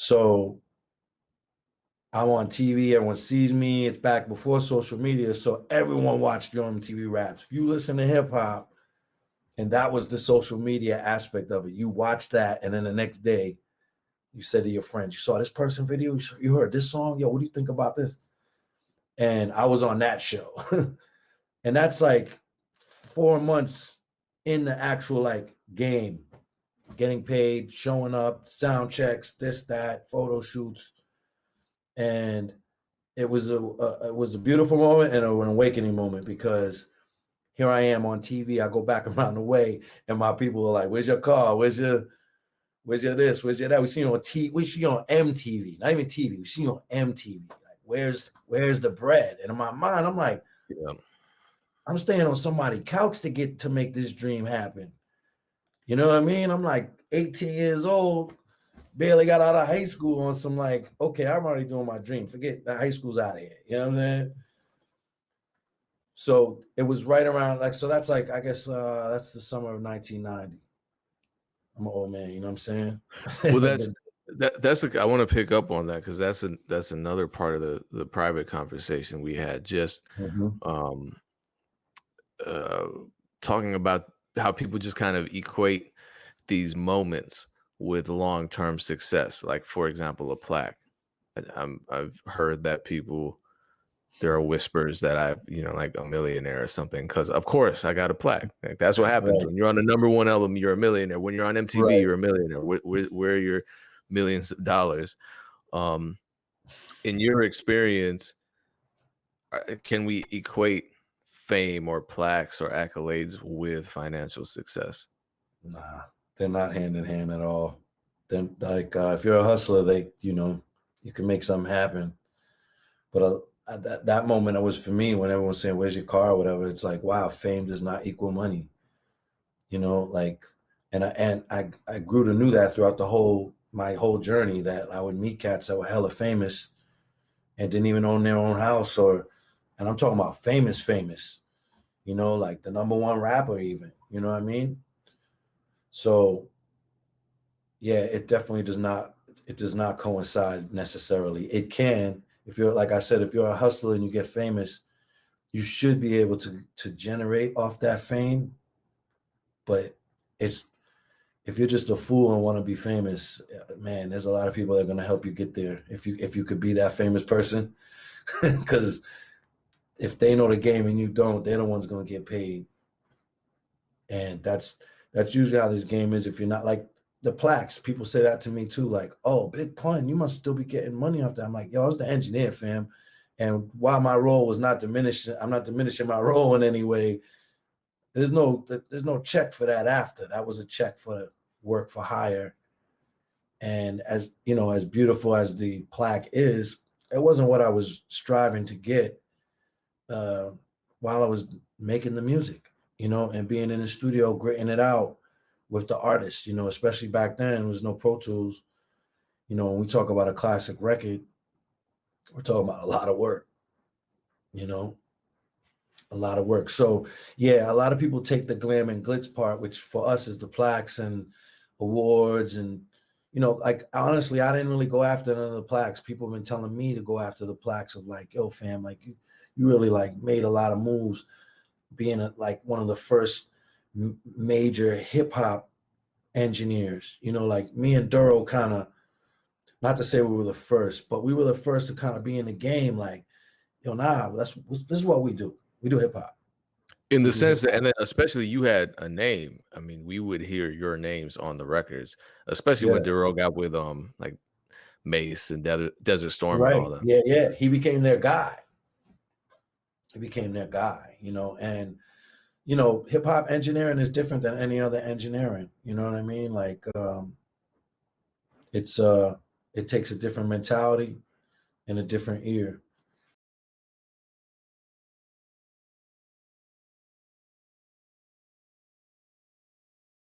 So I'm on TV, everyone sees me. It's back before social media. So everyone watched Yo MTV Raps. If you listen to hip hop, and that was the social media aspect of it, you watch that, and then the next day, you said to your friends, You saw this person video, you heard this song. Yo, what do you think about this? And I was on that show. and that's like four months in the actual like game, getting paid, showing up, sound checks, this, that, photo shoots and it was a, a, it was a beautiful moment and an awakening moment because here I am on TV. I go back around the way, and my people are like, "Where's your car? Where's your Where's your this? Where's your that?" We see you on T. We see you on MTV, not even TV. We see you on MTV. Like, where's Where's the bread? And in my mind, I'm like, yeah. I'm staying on somebody's couch to get to make this dream happen. You know what I mean? I'm like 18 years old barely got out of high school on some like, okay, I'm already doing my dream. Forget the high school's out of here. You know what I'm saying? So it was right around like so that's like I guess uh that's the summer of 1990. I'm an old man, you know what I'm saying? Well, that's that that's a, I want to pick up on that because that's a that's another part of the the private conversation we had just mm-hmm. um uh talking about how people just kind of equate these moments with long-term success like for example a plaque. I have heard that people there are whispers that i've you know like a millionaire or something because of course i got a plaque. Like that's what happens right. when you're on the number one album you're a millionaire. When you're on mtv right. you're a millionaire. Where, where, where are your millions of dollars? Um in your experience uh, can we equate fame or plaques or accolades with financial success nah they're not hand in hand at all. Then like uh, if you're a hustler, they you know you can make something happen. But uh, at that, that moment, it was for me when everyone's saying, "Where's your car?" or whatever. It's like, wow, fame does not equal money. You know, like, and I and I I grew to knew that throughout the whole my whole journey that I would meet cats that were hella famous and didn't even own their own house or and I'm talking about famous famous you know like the number one rapper even you know what I mean so yeah, it definitely does not it does not coincide necessarily. It can if you're like I said, if you're a hustler and you get famous, you should be able to to generate off that fame. But it's if you're just a fool and want to be famous, uh, man, there's a lot of people that are going to help you get there. If you if you could be that famous person, because if they know the game and you don't, they're the ones going to get paid. And that's that's usually how this game is. If you're not like the plaques, people say that to me too, like, oh, Big Pun, you must still be getting money off that. I'm like, yo, I was the engineer, fam. And while my role was not diminishing, I'm not diminishing my role in any way. There's no there's no check for that after. That was a check for work for hire. And as you know, as beautiful as the plaque is, it wasn't what I was striving to get uh, while I was making the music you know, and being in the studio, gritting it out with the artist, you know, especially back then, there was no Pro Tools. You know, when we talk about a classic record, we're talking about a lot of work, you know, a lot of work. So, yeah, a lot of people take the glam and glitz part, which for us is the plaques and awards. And, you know, like honestly, I didn't really go after none of the plaques. People have been telling me to go after the plaques of like, yo, fam, like you, you really like made a lot of moves being a, like one of the first major hip hop engineers. You know, like me and Duro kind of, not to say we were the first, but we were the first to kind of be in the game. Like, yo, nah, that's this is what we do. We do hip hop. In the sense that, and then especially you had a name. I mean, we would hear your names on the records, especially yeah. when Duro got with um like Mase and Desert, Desert Storm right. and all that. Yeah, yeah. He became their guy he became their guy, you know, and you know, hip hop engineering is different than any other engineering. You know what I mean? Like, um, it's uh, it takes a different mentality and a different ear.